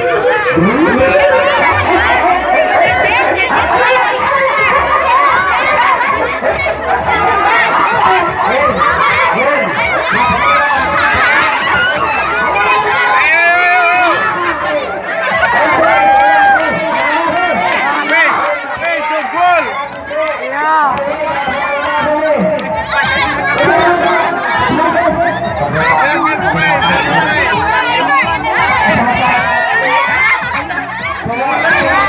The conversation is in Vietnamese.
Hãy subscribe favor.